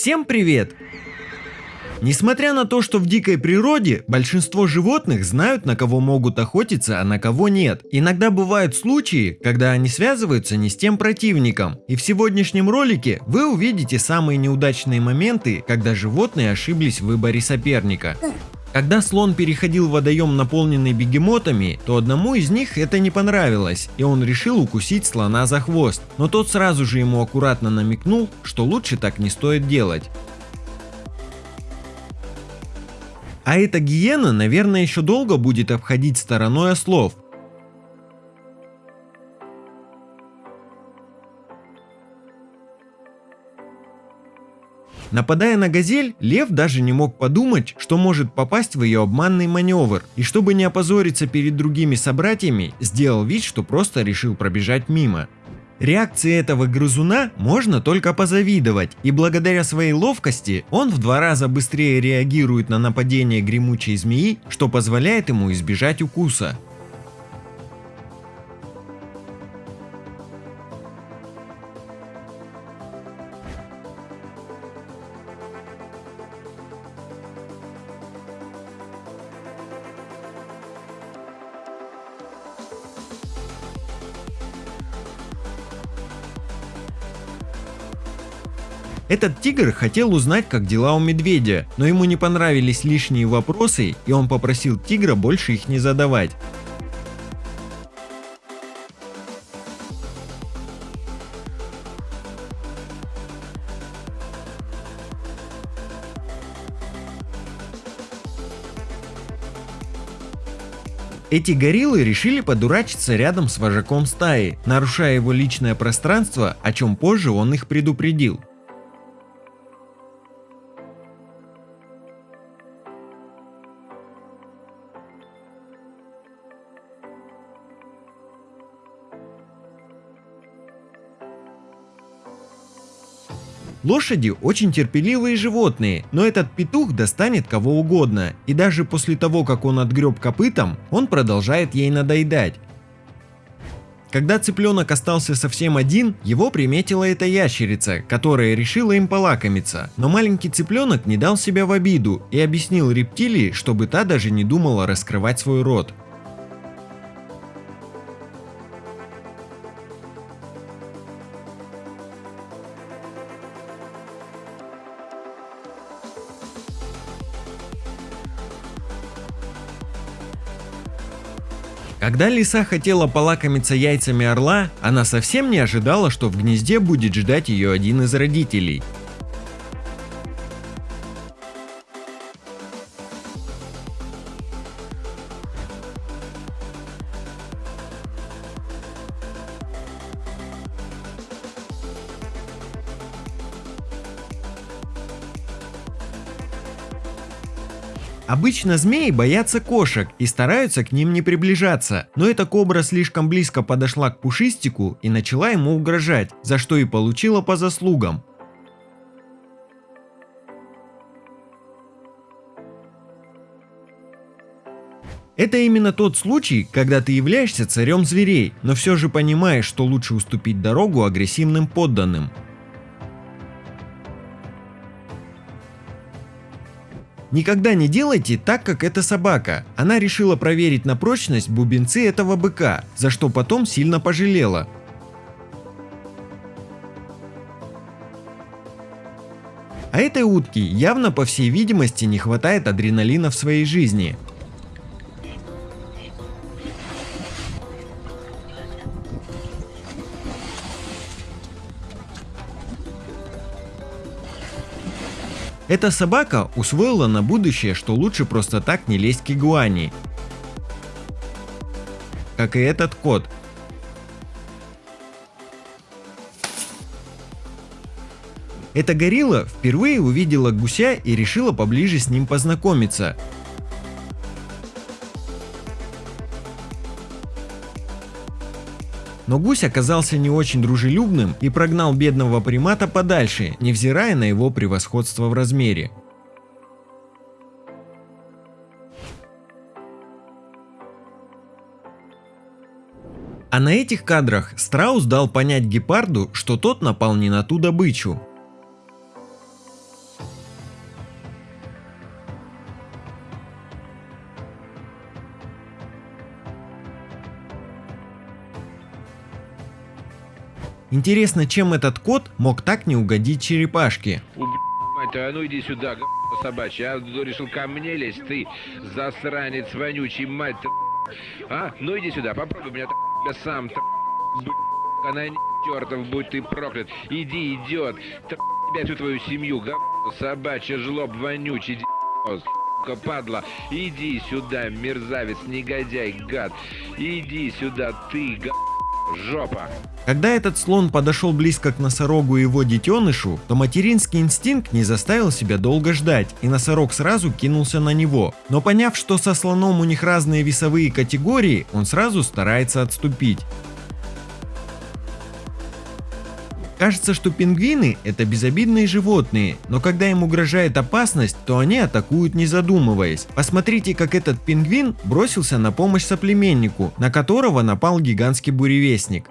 Всем привет! Несмотря на то, что в дикой природе большинство животных знают, на кого могут охотиться, а на кого нет. Иногда бывают случаи, когда они связываются не с тем противником. И в сегодняшнем ролике вы увидите самые неудачные моменты, когда животные ошиблись в выборе соперника. Когда слон переходил водоем, наполненный бегемотами, то одному из них это не понравилось, и он решил укусить слона за хвост. Но тот сразу же ему аккуратно намекнул, что лучше так не стоит делать. А эта гиена, наверное, еще долго будет обходить стороной ослов. Нападая на газель, лев даже не мог подумать, что может попасть в ее обманный маневр, и чтобы не опозориться перед другими собратьями, сделал вид, что просто решил пробежать мимо. Реакции этого грызуна можно только позавидовать, и благодаря своей ловкости он в два раза быстрее реагирует на нападение гремучей змеи, что позволяет ему избежать укуса. Этот тигр хотел узнать, как дела у медведя, но ему не понравились лишние вопросы, и он попросил тигра больше их не задавать. Эти гориллы решили подурачиться рядом с вожаком стаи, нарушая его личное пространство, о чем позже он их предупредил. Лошади очень терпеливые животные, но этот петух достанет кого угодно, и даже после того, как он отгреб копытом, он продолжает ей надоедать. Когда цыпленок остался совсем один, его приметила эта ящерица, которая решила им полакомиться. Но маленький цыпленок не дал себя в обиду и объяснил рептилии, чтобы та даже не думала раскрывать свой рот. Когда лиса хотела полакомиться яйцами орла, она совсем не ожидала, что в гнезде будет ждать ее один из родителей. Обычно змеи боятся кошек и стараются к ним не приближаться, но эта кобра слишком близко подошла к пушистику и начала ему угрожать, за что и получила по заслугам. Это именно тот случай, когда ты являешься царем зверей, но все же понимаешь, что лучше уступить дорогу агрессивным подданным. Никогда не делайте так, как эта собака. Она решила проверить на прочность бубенцы этого быка, за что потом сильно пожалела. А этой утке явно по всей видимости не хватает адреналина в своей жизни. Эта собака усвоила на будущее, что лучше просто так не лезть к игуане. Как и этот кот. Эта горилла впервые увидела гуся и решила поближе с ним познакомиться. Но гусь оказался не очень дружелюбным и прогнал бедного примата подальше, невзирая на его превосходство в размере. А на этих кадрах Страус дал понять гепарду, что тот напал не на ту добычу. Интересно, чем этот кот мог так не угодить черепашке? Мать а ну иди сюда, собачья. А решил ко мне лезть, ты засранец вонючий, мать ты. А, ну иди сюда, попробуй меня тебя сам, она чертов, будь ты проклят. Иди, идет, тебя всю твою семью, собачья, жлоб вонючий, сука, падла, иди сюда, мерзавец, негодяй, гад, иди сюда, ты, гад, жопа. Когда этот слон подошел близко к носорогу и его детенышу, то материнский инстинкт не заставил себя долго ждать, и носорог сразу кинулся на него. Но поняв, что со слоном у них разные весовые категории, он сразу старается отступить. Кажется, что пингвины это безобидные животные, но когда им угрожает опасность, то они атакуют не задумываясь. Посмотрите, как этот пингвин бросился на помощь соплеменнику, на которого напал гигантский буревестник.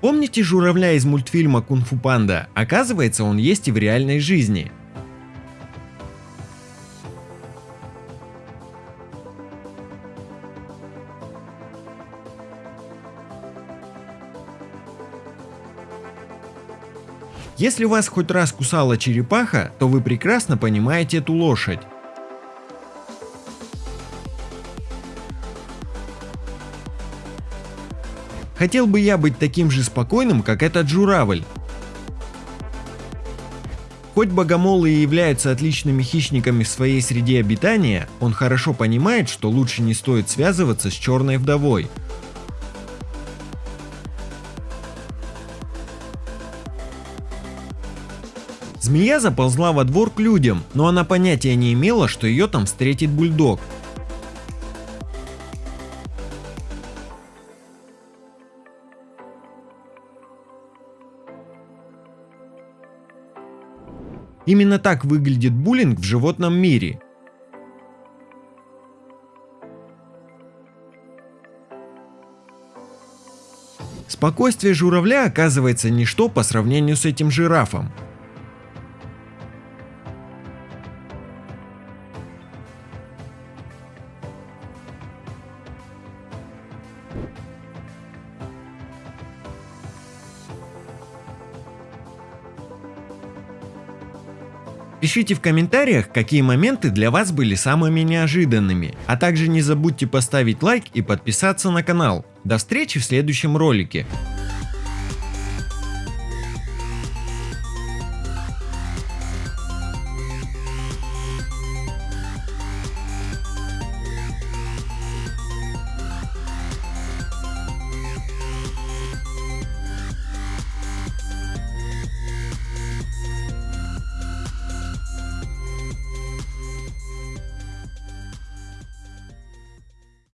Помните журавля из мультфильма Кунг-фу Панда? Оказывается, он есть и в реальной жизни. Если вас хоть раз кусала черепаха, то вы прекрасно понимаете эту лошадь. Хотел бы я быть таким же спокойным, как этот журавль. Хоть богомолы и являются отличными хищниками в своей среде обитания, он хорошо понимает, что лучше не стоит связываться с черной вдовой. Змея заползла во двор к людям, но она понятия не имела, что ее там встретит бульдог. Именно так выглядит буллинг в животном мире. Спокойствие журавля оказывается ничто по сравнению с этим жирафом. Пишите в комментариях, какие моменты для вас были самыми неожиданными. А также не забудьте поставить лайк и подписаться на канал. До встречи в следующем ролике.